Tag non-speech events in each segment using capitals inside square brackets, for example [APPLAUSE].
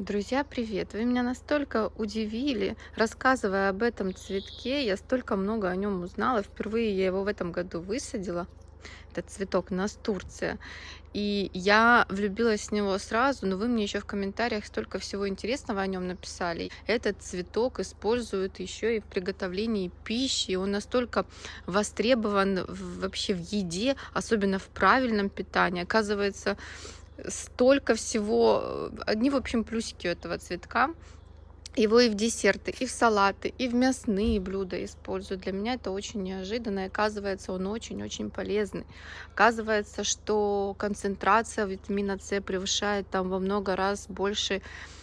Друзья, привет! Вы меня настолько удивили, рассказывая об этом цветке. Я столько много о нем узнала. Впервые я его в этом году высадила. Этот цветок настурция. И я влюбилась в него сразу, но вы мне еще в комментариях столько всего интересного о нем написали. Этот цветок используют еще и в приготовлении пищи. Он настолько востребован вообще в еде, особенно в правильном питании. Оказывается, столько всего. Одни, в общем, плюсики у этого цветка. Его и в десерты, и в салаты, и в мясные блюда используют. Для меня это очень неожиданно. И оказывается, он очень-очень полезный. Оказывается, что концентрация витамина С превышает там во много раз больше Э,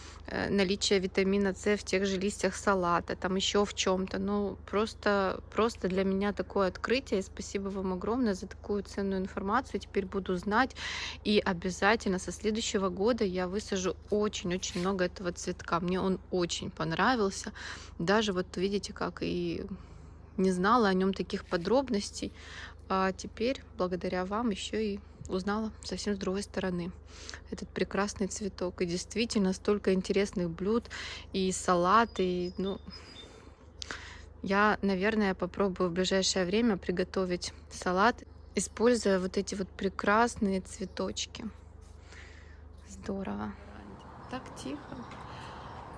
наличие витамина С в тех же листьях салата, там еще в чем-то. Ну, просто, просто для меня такое открытие. Спасибо вам огромное за такую ценную информацию. Теперь буду знать. И обязательно со следующего года я высажу очень-очень много этого цветка. Мне он очень понравился. Даже вот видите, как и не знала о нем таких подробностей. А теперь, благодаря вам, еще и узнала совсем с другой стороны этот прекрасный цветок. И действительно столько интересных блюд и салаты. И, ну, я, наверное, попробую в ближайшее время приготовить салат, используя вот эти вот прекрасные цветочки. Здорово. Так тихо.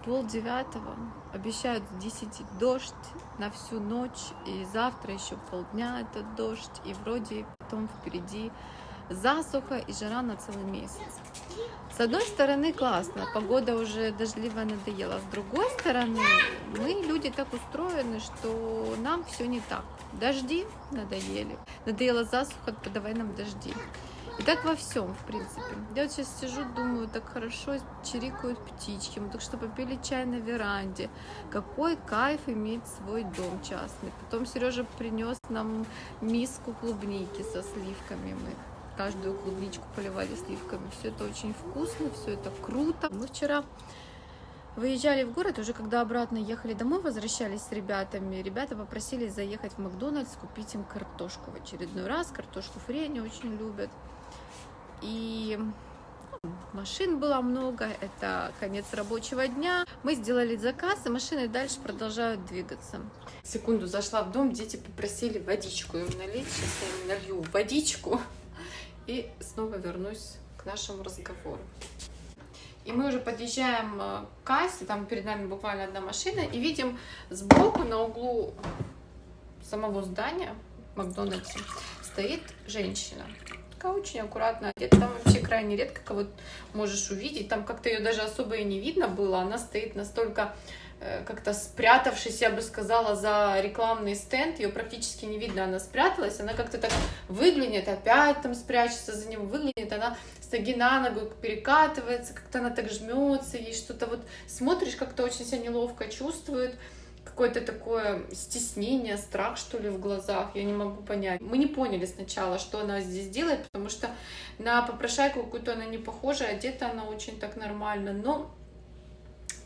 Пол девятого. Обещают с 10 дождь на всю ночь. И завтра еще полдня этот дождь. И вроде потом впереди засуха и жара на целый месяц. С одной стороны, классно, погода уже дождливая надоела. С другой стороны, мы люди так устроены, что нам все не так. Дожди надоели. Надоела засуха, подавай нам дожди. И так во всем, в принципе. Я вот сейчас сижу, думаю, так хорошо чирикают птички, мы только что попили чай на веранде. Какой кайф иметь свой дом частный. Потом Сережа принес нам миску клубники со сливками. Мы каждую клубничку поливали сливками. Все это очень вкусно, все это круто. Мы вчера выезжали в город, уже когда обратно ехали домой, возвращались с ребятами, ребята попросили заехать в Макдональдс, купить им картошку в очередной раз. Картошку фри они очень любят. И ну, машин было много, это конец рабочего дня. Мы сделали заказ, и машины дальше продолжают двигаться. Секунду зашла в дом, дети попросили водичку им налить. Сейчас я им налью водичку и снова вернусь к нашему разговору. И мы уже подъезжаем э, к кассе, там перед нами буквально одна машина, и видим сбоку на углу самого здания Макдональдса стоит женщина. Такая очень аккуратно одета. Там вообще крайне редко кого можешь увидеть. Там как-то ее даже особо и не видно было. Она стоит настолько как-то спрятавшись, я бы сказала, за рекламный стенд, ее практически не видно, она спряталась, она как-то так выглянет, опять там спрячется за него, выглянет, она с ноги на ногу перекатывается, как-то она так жмется, ей что-то вот смотришь, как-то очень себя неловко чувствует, какое-то такое стеснение, страх, что ли, в глазах, я не могу понять. Мы не поняли сначала, что она здесь делает, потому что на попрошайку какую-то она не похожа, одета она очень так нормально, но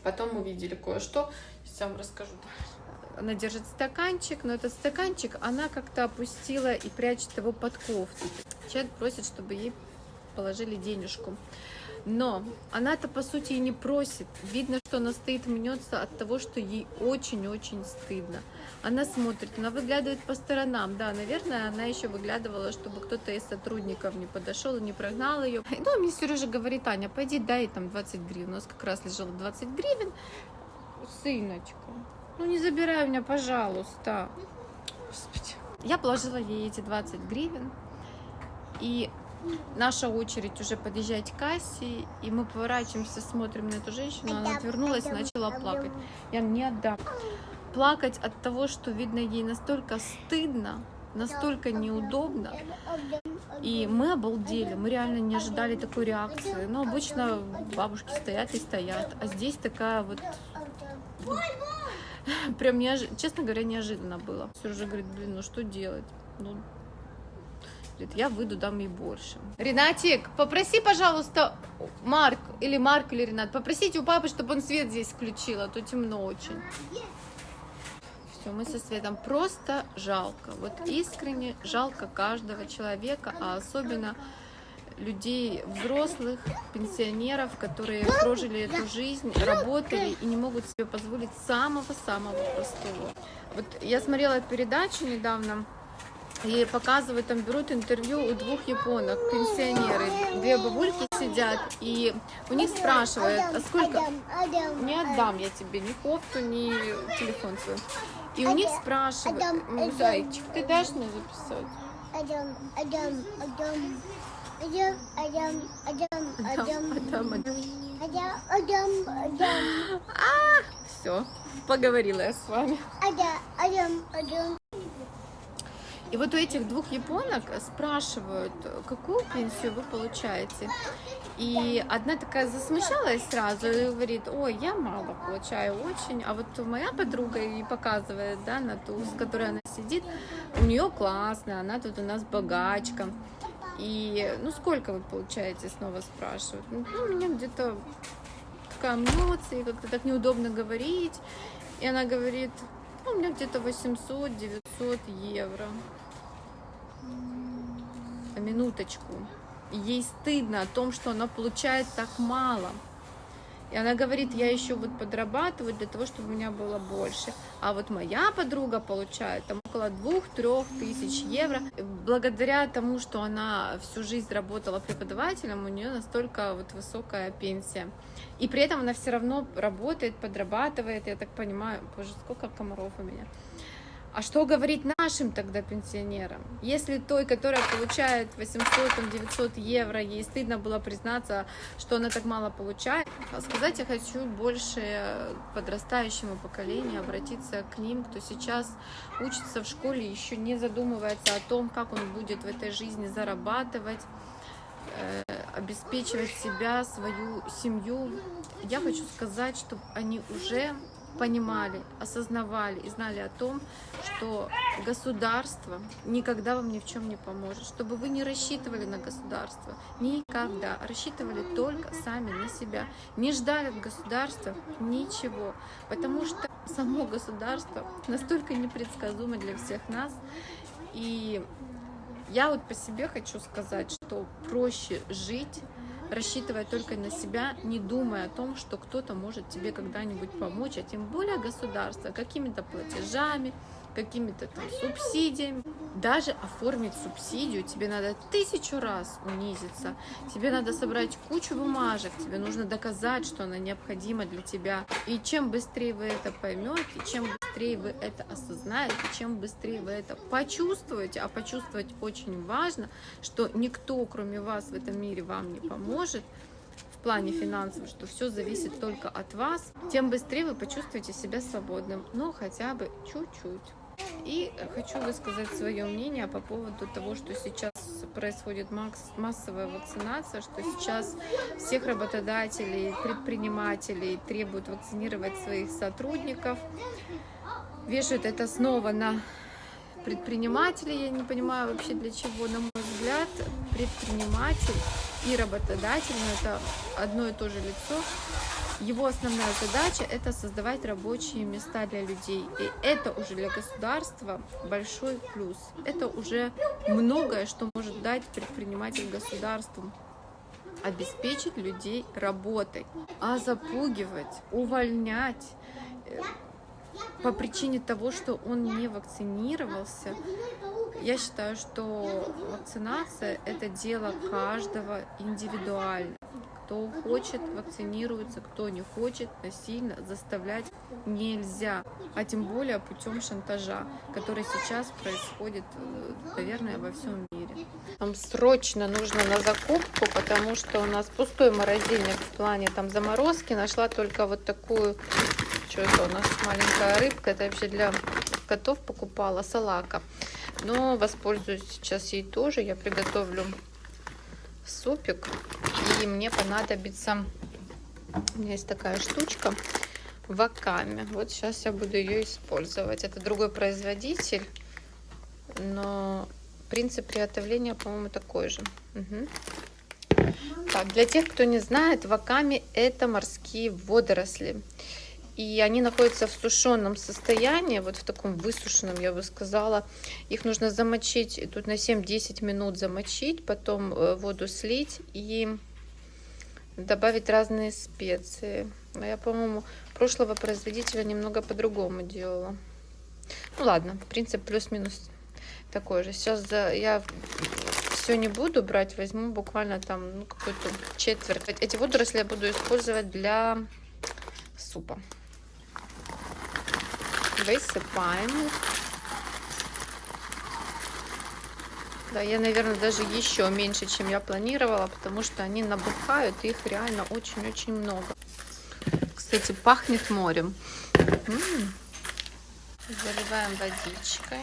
Потом увидели кое-что. Сейчас вам расскажу. Она держит стаканчик, но этот стаканчик она как-то опустила и прячет его под кофту. Человек просит, чтобы ей положили денежку. Но она-то, по сути, и не просит. Видно, что она стоит, мнется от того, что ей очень-очень стыдно. Она смотрит, она выглядывает по сторонам. Да, наверное, она еще выглядывала, чтобы кто-то из сотрудников не подошел и не прогнал ее. Ну, мне Сережа говорит, Аня, пойди дай там 20 гривен. У нас как раз лежало 20 гривен. Сыночка, ну не забирай меня, пожалуйста. Господи. Я положила ей эти 20 гривен. И наша очередь уже подъезжать к кассе, и мы поворачиваемся, смотрим на эту женщину, она отвернулась и начала плакать. Я не отдам. Плакать от того, что, видно, ей настолько стыдно, настолько неудобно. И мы обалдели, мы реально не ожидали такой реакции. Но обычно бабушки стоят и стоят, а здесь такая вот... [LAUGHS] Прям, неож... честно говоря, неожиданно было. Сережа говорит, блин, ну что делать? Ну, Говорит, я выйду, дам ей больше. Ренатик, попроси, пожалуйста, Марк, или Марк, или Ренат, попросите у папы, чтобы он свет здесь включил, а то темно очень. Все, мы со Светом просто жалко. Вот искренне жалко каждого человека, а особенно людей взрослых, пенсионеров, которые прожили эту жизнь, работали и не могут себе позволить самого-самого простого. Вот я смотрела передачу недавно, и показывают, там берут интервью у двух японок, пенсионеры, две бабульки сидят, и у них спрашивают, а сколько... Не отдам я тебе ни кофту, ни телефон свой. И у них спрашивают, зайчик, ты дашь мне записать? Адам, Адам, Адам. Адам, Адам, Адам, Адам, Адам, Адам, Адам. А, все, поговорила я с вами. Адам, Адам, Адам. И вот у этих двух японок спрашивают, какую пенсию вы получаете. И одна такая засмущалась сразу и говорит, ой, я мало получаю очень. А вот моя подруга и показывает, да, на ту, с которой она сидит, у нее классно, она тут у нас богачка. И, ну, сколько вы получаете, снова спрашивают. Ну, у меня где-то такая эмоции, как-то так неудобно говорить. И она говорит, у меня где-то 800-900 евро минуточку. Ей стыдно о том, что она получает так мало. И она говорит, я еще вот подрабатываю для того, чтобы у меня было больше. А вот моя подруга получает там около двух-трех тысяч евро. Благодаря тому, что она всю жизнь работала преподавателем, у нее настолько вот высокая пенсия. И при этом она все равно работает, подрабатывает, я так понимаю. Боже, сколько комаров у меня. А что говорить нашим тогда пенсионерам? Если той, которая получает 800-900 евро, ей стыдно было признаться, что она так мало получает, а сказать я хочу больше подрастающему поколению, обратиться к ним, кто сейчас учится в школе, еще не задумывается о том, как он будет в этой жизни зарабатывать, э, обеспечивать себя, свою семью. Я хочу сказать, чтобы они уже понимали, осознавали и знали о том, что государство никогда вам ни в чем не поможет, чтобы вы не рассчитывали на государство, никогда, рассчитывали только сами на себя, не ждали от государства ничего, потому что само государство настолько непредсказуемо для всех нас, и я вот по себе хочу сказать, что проще жить рассчитывая только на себя, не думая о том, что кто-то может тебе когда-нибудь помочь, а тем более государство, какими-то платежами, какими-то там субсидиями. Даже оформить субсидию тебе надо тысячу раз унизиться. Тебе надо собрать кучу бумажек, тебе нужно доказать, что она необходима для тебя. И чем быстрее вы это поймете, чем быстрее вы это осознаете, чем быстрее вы это почувствуете, а почувствовать очень важно, что никто, кроме вас в этом мире вам не поможет, в плане финансов, что все зависит только от вас, тем быстрее вы почувствуете себя свободным, но хотя бы чуть-чуть. И хочу высказать свое мнение по поводу того, что сейчас происходит массовая вакцинация, что сейчас всех работодателей, предпринимателей требуют вакцинировать своих сотрудников. Вешают это снова на предпринимателей. Я не понимаю вообще для чего, на мой взгляд, предприниматель и работодатель, но это одно и то же лицо, его основная задача – это создавать рабочие места для людей. И это уже для государства большой плюс. Это уже многое, что может дать предприниматель государству обеспечить людей работой, а запугивать, увольнять э, по причине того, что он не вакцинировался, я считаю, что вакцинация – это дело каждого индивидуально. Кто хочет, вакцинируется, кто не хочет, насильно заставлять нельзя. А тем более путем шантажа, который сейчас происходит, э, наверное, во всем мире. Нам срочно нужно на закупку, потому что у нас пустой морозильник в плане там заморозки. Нашла только вот такую, что это у нас, маленькая рыбка. Это вообще для котов покупала, салака. Но воспользуюсь сейчас ей тоже. Я приготовлю супик. И мне понадобится, есть такая штучка, ваками. Вот сейчас я буду ее использовать. Это другой производитель, но принцип приготовления, по-моему, такой же. Угу. Так, для тех, кто не знает, ваками это морские водоросли. и они находятся в сушеном состоянии, вот в таком высушенном, я бы сказала. Их нужно замочить, тут на 7-10 минут замочить, потом э, воду слить и добавить разные специи. А я, по-моему, прошлого производителя немного по-другому делала. Ну ладно, принцип плюс-минус такой же. Сейчас я все не буду брать, возьму буквально там ну, какую-то четверть. Эти водоросли я буду использовать для супа. Высыпаем их. Да, я, наверное, даже еще меньше, чем я планировала, потому что они набухают, их реально очень-очень много. Кстати, пахнет морем. Заливаем водичкой.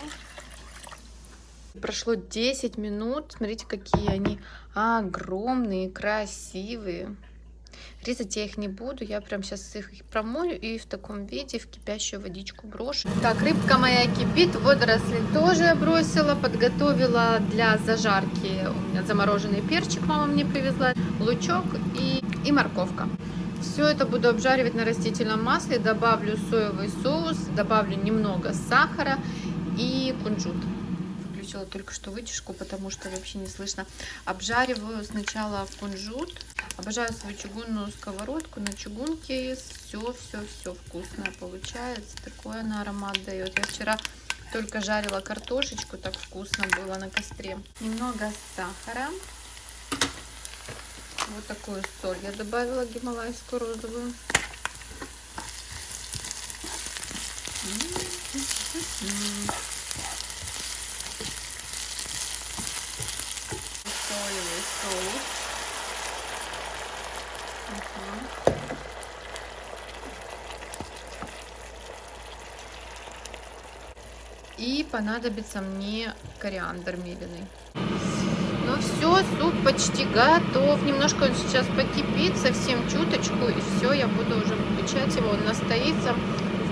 Прошло 10 минут. Смотрите, какие они огромные, красивые. Резать я их не буду, я прям сейчас их промою и в таком виде в кипящую водичку брошу. Так, рыбка моя кипит, водоросли тоже бросила, подготовила для зажарки. У меня замороженный перчик мама мне привезла, лучок и, и морковка. Все это буду обжаривать на растительном масле, добавлю соевый соус, добавлю немного сахара и кунжут выключила только что вытяжку, потому что вообще не слышно. Обжариваю сначала кунжут. Обожаю свою чугунную сковородку. На чугунке все-все-все вкусное получается. Такой она аромат дает. Я вчера только жарила картошечку, так вкусно было на костре. Немного сахара. Вот такую соль я добавила гималайскую розовую. Mm-hmm. Соевый соус. Угу. И понадобится мне кориандр меленый. Ну все, суп почти готов. Немножко он сейчас покипит, совсем чуточку, и все, я буду уже выключать его. Он настоится.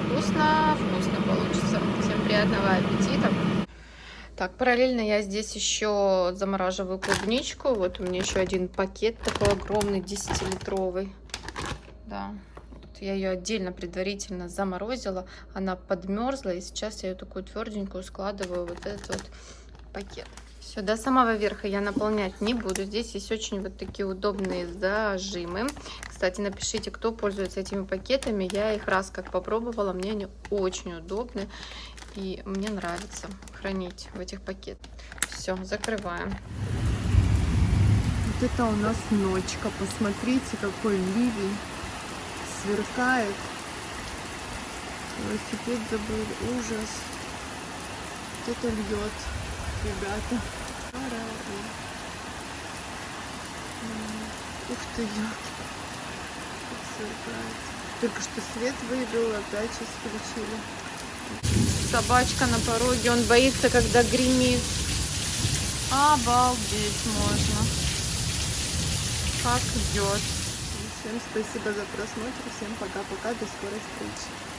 Вкусно, вкусно получится. Всем приятного аппетита. Так, параллельно я здесь еще замораживаю клубничку. Вот у меня еще один пакет такой огромный, 10-литровый. Да, вот я ее отдельно предварительно заморозила. Она подмерзла, и сейчас я ее такую тверденькую складываю вот этот вот пакет. Все, до самого верха я наполнять не буду. Здесь есть очень вот такие удобные зажимы. Кстати, напишите, кто пользуется этими пакетами. Я их раз как попробовала, мне они очень удобны. И мне нравится хранить в этих пакетах. Все, закрываем. Вот это у нас ночка. Посмотрите, какой ливень сверкает. Велосипед забыл. Ужас. Вот это льет, ребята. Ух ты. Сверкает. Только что свет выбил, опять сейчас включили собачка на пороге. Он боится, когда гремит. Обалдеть можно. Как идет. Всем спасибо за просмотр. Всем пока-пока. До скорой встречи.